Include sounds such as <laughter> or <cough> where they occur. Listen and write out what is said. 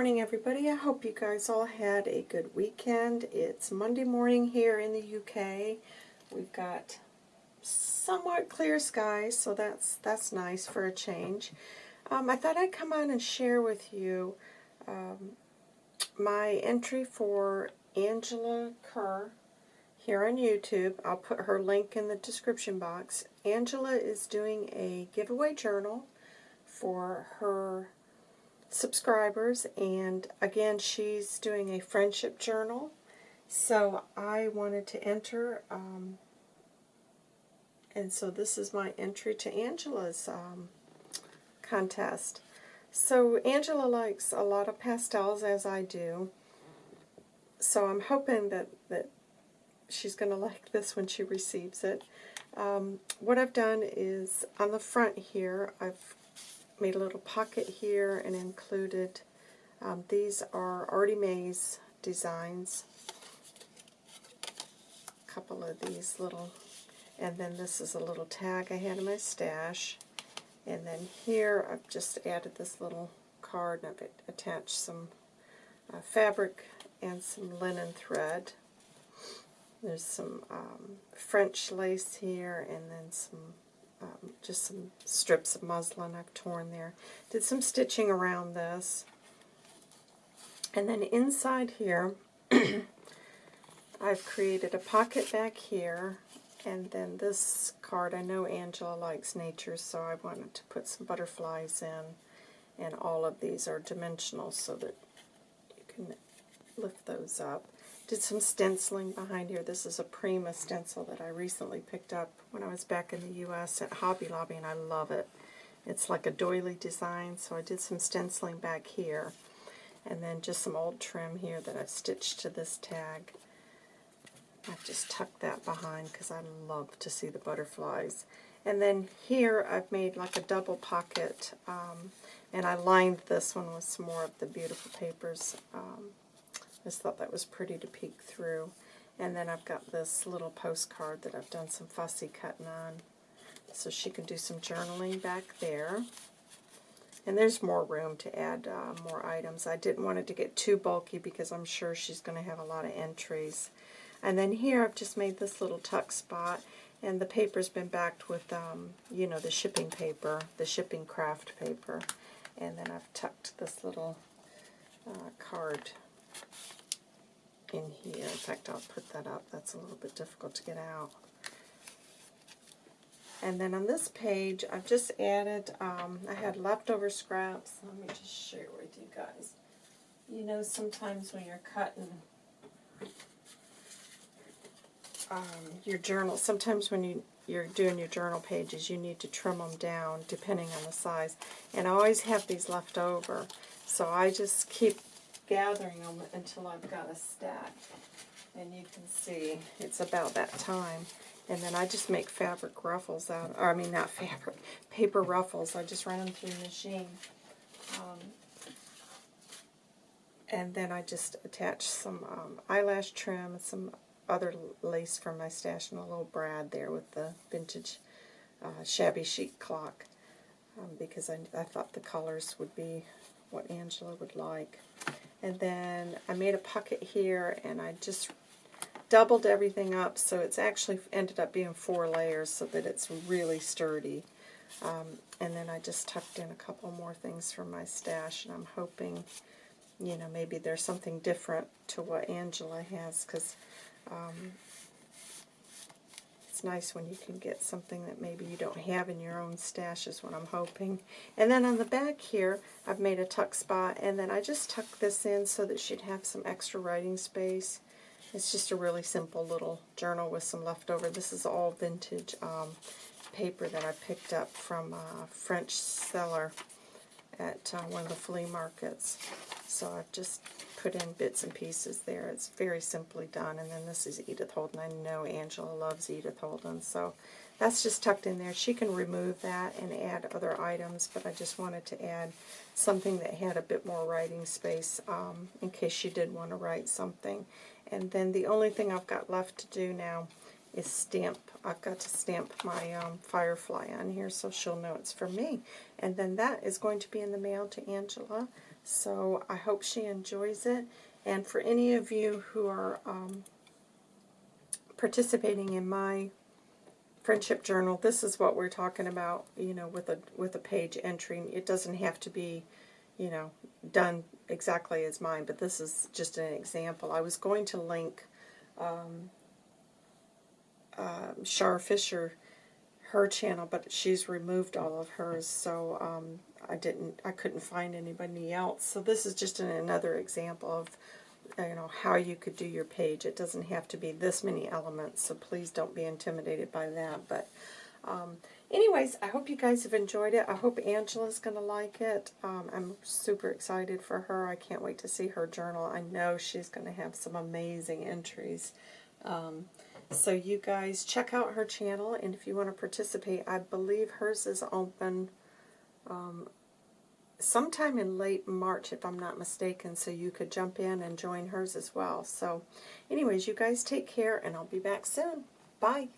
morning, everybody. I hope you guys all had a good weekend. It's Monday morning here in the UK. We've got somewhat clear skies, so that's that's nice for a change. Um, I thought I'd come on and share with you um, my entry for Angela Kerr here on YouTube. I'll put her link in the description box. Angela is doing a giveaway journal for her subscribers and again she's doing a friendship journal. So I wanted to enter um, and so this is my entry to Angela's um, contest. So Angela likes a lot of pastels as I do. So I'm hoping that, that she's going <laughs> to like this when she receives it. Um, what I've done is on the front here I've made a little pocket here and included, um, these are Artie Mae's designs. A couple of these little, and then this is a little tag I had in my stash. And then here I've just added this little card and I've attached some uh, fabric and some linen thread. There's some um, French lace here and then some um, just some strips of muslin I've torn there. Did some stitching around this. And then inside here, <clears throat> I've created a pocket back here, and then this card, I know Angela likes nature, so I wanted to put some butterflies in, and all of these are dimensional so that you can lift those up. Did some stenciling behind here. This is a Prima stencil that I recently picked up when I was back in the U.S. at Hobby Lobby, and I love it. It's like a doily design, so I did some stenciling back here. And then just some old trim here that I've stitched to this tag. I've just tucked that behind because I love to see the butterflies. And then here I've made like a double pocket, um, and I lined this one with some more of the beautiful papers. Um, just thought that was pretty to peek through. And then I've got this little postcard that I've done some fussy cutting on. So she can do some journaling back there. And there's more room to add uh, more items. I didn't want it to get too bulky because I'm sure she's going to have a lot of entries. And then here I've just made this little tuck spot. And the paper's been backed with, um, you know, the shipping paper, the shipping craft paper. And then I've tucked this little uh, card in here. In fact, I'll put that up. That's a little bit difficult to get out. And then on this page, I've just added, um, I had leftover scraps. Let me just share with you guys. You know, sometimes when you're cutting um, your journal, sometimes when you, you're doing your journal pages, you need to trim them down depending on the size. And I always have these left over. So I just keep gathering them until I've got a stack. And you can see it's about that time. And then I just make fabric ruffles out, or I mean not fabric, paper ruffles. I just run them through the machine. Um, and then I just attach some um, eyelash trim and some other lace from my stash and a little brad there with the vintage uh, shabby chic clock um, because I, I thought the colors would be what Angela would like. And then I made a pocket here and I just doubled everything up so it's actually ended up being four layers so that it's really sturdy. Um, and then I just tucked in a couple more things from my stash and I'm hoping, you know, maybe there's something different to what Angela has because um, it's nice when you can get something that maybe you don't have in your own stash is what I'm hoping. And then on the back here, I've made a tuck spot, and then I just tuck this in so that she'd have some extra writing space. It's just a really simple little journal with some leftover. This is all vintage um, paper that I picked up from a French seller at uh, one of the flea markets. So I've just put in bits and pieces there. It's very simply done. And then this is Edith Holden. I know Angela loves Edith Holden, so that's just tucked in there. She can remove that and add other items, but I just wanted to add something that had a bit more writing space um, in case she did want to write something. And then the only thing I've got left to do now is stamp. I've got to stamp my um, Firefly on here so she'll know it's for me. And then that is going to be in the mail to Angela So I hope she enjoys it. And for any of you who are um, participating in my friendship journal, this is what we're talking about. You know, with a with a page entry, it doesn't have to be, you know, done exactly as mine. But this is just an example. I was going to link um, uh, Shar Fisher her channel, but she's removed all of hers, so um, I didn't, I couldn't find anybody else. So this is just an, another example of, you know, how you could do your page. It doesn't have to be this many elements, so please don't be intimidated by that. But um, anyways, I hope you guys have enjoyed it. I hope Angela's going to like it. Um, I'm super excited for her. I can't wait to see her journal. I know she's going to have some amazing entries. So you guys check out her channel, and if you want to participate, I believe hers is open um, sometime in late March, if I'm not mistaken, so you could jump in and join hers as well. So anyways, you guys take care, and I'll be back soon. Bye.